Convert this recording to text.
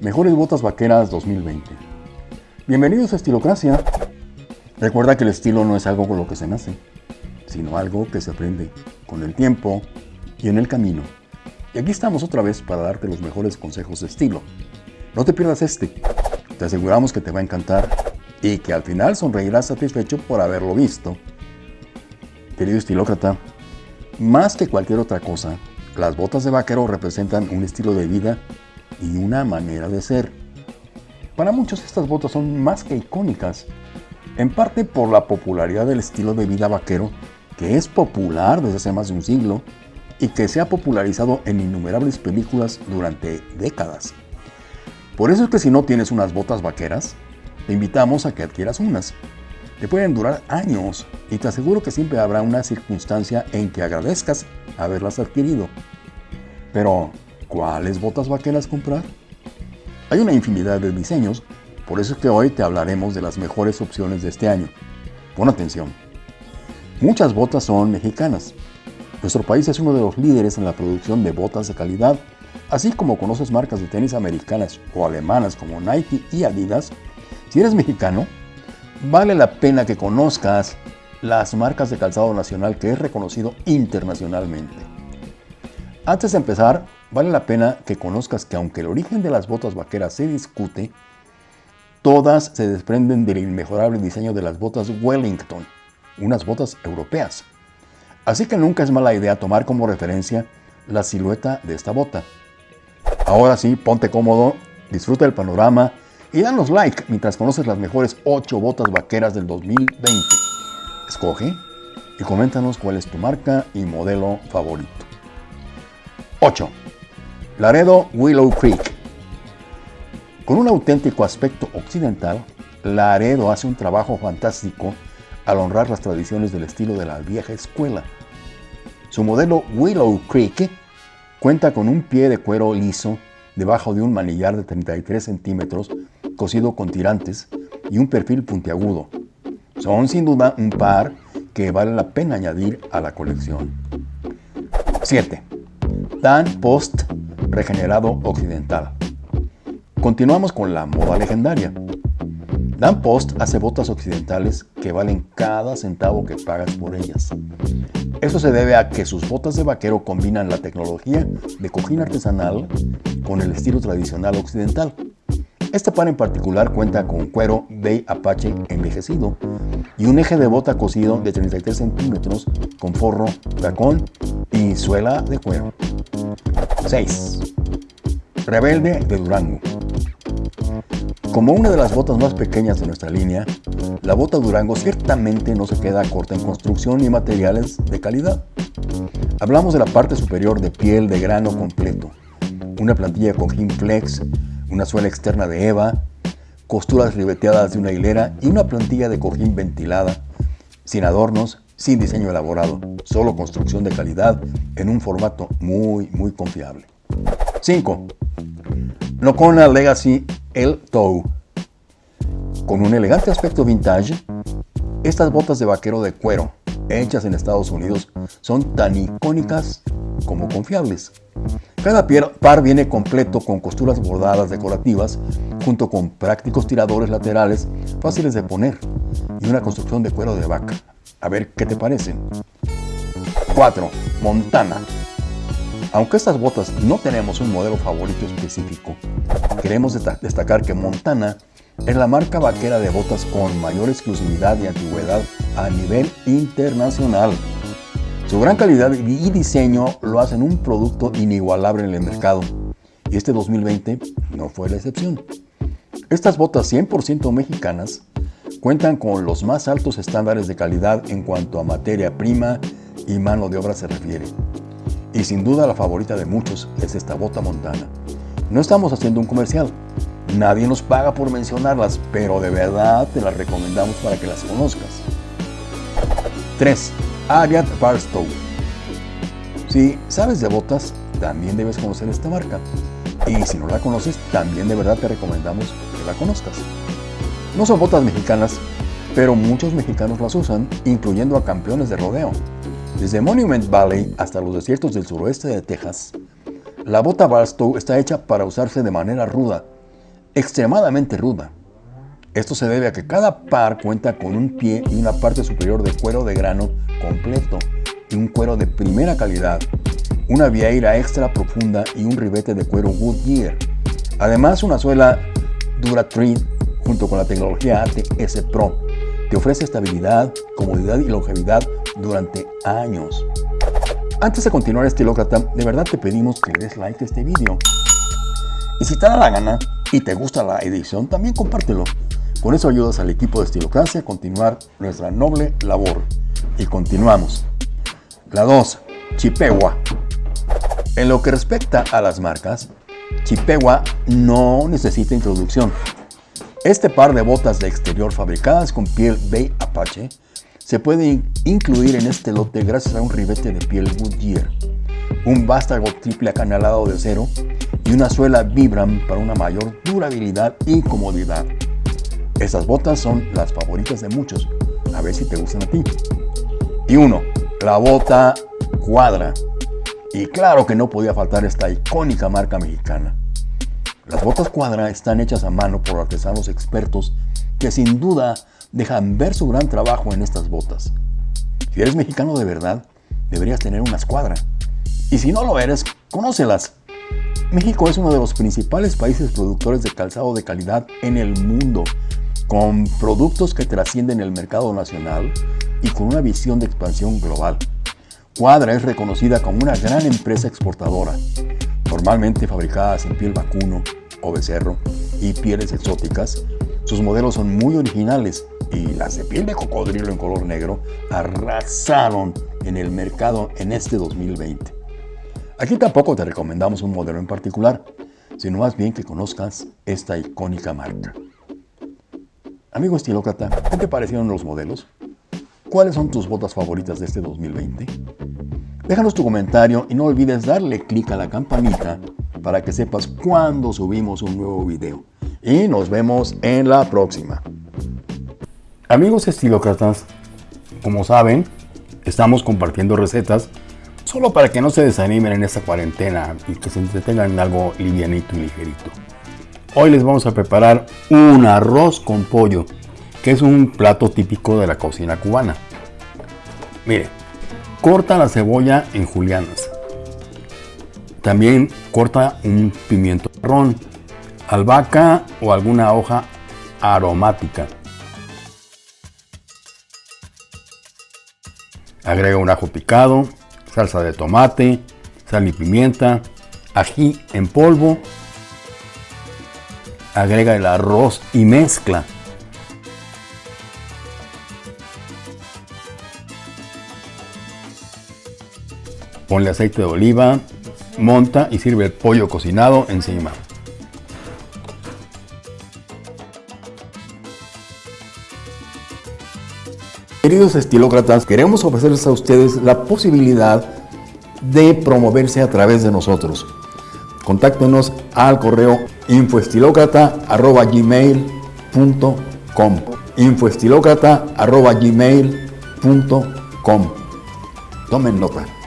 Mejores Botas Vaqueras 2020. Bienvenidos a Estilocracia. Recuerda que el estilo no es algo con lo que se nace, sino algo que se aprende con el tiempo y en el camino. Y aquí estamos otra vez para darte los mejores consejos de estilo. No te pierdas este. Te aseguramos que te va a encantar y que al final sonreirás satisfecho por haberlo visto. Querido estilócrata, más que cualquier otra cosa, las botas de vaquero representan un estilo de vida y una manera de ser. Para muchos estas botas son más que icónicas, en parte por la popularidad del estilo de vida vaquero, que es popular desde hace más de un siglo y que se ha popularizado en innumerables películas durante décadas. Por eso es que si no tienes unas botas vaqueras, te invitamos a que adquieras unas. Te pueden durar años y te aseguro que siempre habrá una circunstancia en que agradezcas haberlas adquirido. Pero, ¿cuáles botas vaqueras comprar? Hay una infinidad de diseños, por eso es que hoy te hablaremos de las mejores opciones de este año. Pon atención. Muchas botas son mexicanas. Nuestro país es uno de los líderes en la producción de botas de calidad, así como conoces marcas de tenis americanas o alemanas como Nike y Adidas. Si eres mexicano, vale la pena que conozcas las marcas de calzado nacional que es reconocido internacionalmente. Antes de empezar, vale la pena que conozcas que aunque el origen de las botas vaqueras se discute, todas se desprenden del inmejorable diseño de las botas Wellington, unas botas europeas. Así que nunca es mala idea tomar como referencia la silueta de esta bota. Ahora sí, ponte cómodo, disfruta el panorama y danos like mientras conoces las mejores 8 botas vaqueras del 2020. Escoge y coméntanos cuál es tu marca y modelo favorito. 8. Laredo Willow Creek. Con un auténtico aspecto occidental, Laredo hace un trabajo fantástico al honrar las tradiciones del estilo de la vieja escuela. Su modelo Willow Creek cuenta con un pie de cuero liso debajo de un manillar de 33 centímetros cosido con tirantes y un perfil puntiagudo. Son sin duda un par que vale la pena añadir a la colección. 7. Dan Post Regenerado Occidental. Continuamos con la moda legendaria. Dan Post hace botas occidentales que valen cada centavo que pagas por ellas. Eso se debe a que sus botas de vaquero combinan la tecnología de cojín artesanal con el estilo tradicional occidental. Este par en particular cuenta con cuero Bay Apache envejecido y un eje de bota cosido de 33 centímetros con forro, tacón y suela de cuero. 6. Rebelde de Durango. Como una de las botas más pequeñas de nuestra línea, la bota Durango ciertamente no se queda corta en construcción y materiales de calidad. Hablamos de la parte superior de piel de grano completo, una plantilla con flex, una suela externa de EVA, costuras ribeteadas de una hilera y una plantilla de cojín ventilada, sin adornos, sin diseño elaborado, solo construcción de calidad en un formato muy, muy confiable. 5. Nocona Legacy El Toe. Con un elegante aspecto vintage, estas botas de vaquero de cuero, hechas en Estados Unidos, son tan icónicas como confiables. Cada par viene completo con costuras bordadas decorativas, junto con prácticos tiradores laterales fáciles de poner y una construcción de cuero de vaca. A ver qué te parecen. 4. Montana. Aunque estas botas no tenemos un modelo favorito específico, queremos destacar que Montana es la marca vaquera de botas con mayor exclusividad y antigüedad a nivel internacional. Su gran calidad y diseño lo hacen un producto inigualable en el mercado, y este 2020 no fue la excepción. Estas botas 100% mexicanas cuentan con los más altos estándares de calidad en cuanto a materia prima y mano de obra se refiere. Y sin duda la favorita de muchos es esta bota montana. No estamos haciendo un comercial, nadie nos paga por mencionarlas, pero de verdad te las recomendamos para que las conozcas. 3. Ariat Barstow. Si sabes de botas, también debes conocer esta marca. Y si no la conoces, también de verdad te recomendamos que la conozcas. No son botas mexicanas, pero muchos mexicanos las usan, incluyendo a campeones de rodeo. Desde Monument Valley hasta los desiertos del suroeste de Texas, la bota Barstow está hecha para usarse de manera ruda, extremadamente ruda. Esto se debe a que cada par cuenta con un pie y una parte superior de cuero de grano completo y un cuero de primera calidad, una vieira extra profunda y un ribete de cuero Goodyear. Además, una suela DuraTread junto con la tecnología ATS Pro te ofrece estabilidad, comodidad y longevidad durante años. Antes de continuar estilócrata, de verdad te pedimos que des like a este vídeo. Y si te da la gana y te gusta la edición, también compártelo. Con eso ayudas al equipo de Estilocracia a continuar nuestra noble labor. Y continuamos. La 2. Chippewa. En lo que respecta a las marcas, Chippewa no necesita introducción. Este par de botas de exterior fabricadas con piel Bay Apache se puede incluir en este lote gracias a un ribete de piel Goodyear, un vástago triple acanalado de acero y una suela Vibram para una mayor durabilidad y comodidad. Estas botas son las favoritas de muchos, a ver si te gustan a ti. Y uno, la bota Cuadra. Y claro que no podía faltar esta icónica marca mexicana. Las botas cuadra están hechas a mano por artesanos expertos que sin duda dejan ver su gran trabajo en estas botas. Si eres mexicano de verdad, deberías tener una escuadra. Y si no lo eres, conócelas. México es uno de los principales países productores de calzado de calidad en el mundo, con productos que trascienden el mercado nacional y con una visión de expansión global. Cuadra es reconocida como una gran empresa exportadora, normalmente fabricadas en piel vacuno, o becerro y pieles exóticas, sus modelos son muy originales y las de piel de cocodrilo en color negro arrasaron en el mercado en este 2020. Aquí tampoco te recomendamos un modelo en particular, sino más bien que conozcas esta icónica marca. Amigo estilócrata, ¿qué te parecieron los modelos? ¿Cuáles son tus botas favoritas de este 2020? Déjanos tu comentario y no olvides darle clic a la campanita para que sepas cuando subimos un nuevo video. Y nos vemos en la próxima. Amigos estilócratas, como saben, estamos compartiendo recetas solo para que no se desanimen en esta cuarentena y que se entretengan en algo livianito y ligerito. Hoy les vamos a preparar un arroz con pollo, que es un plato típico de la cocina cubana. Mire, corta la cebolla en julianas también corta un pimiento marrón, albahaca o alguna hoja aromática. Agrega un ajo picado, salsa de tomate, sal y pimienta, ají en polvo. Agrega el arroz y mezcla. Ponle aceite de oliva, monta y sirve el pollo cocinado encima. Queridos estilócratas, queremos ofrecerles a ustedes la posibilidad de promoverse a través de nosotros. Contáctenos al correo infoestilocrata.gmail.com infoestilocrata.gmail.com Tomen nota.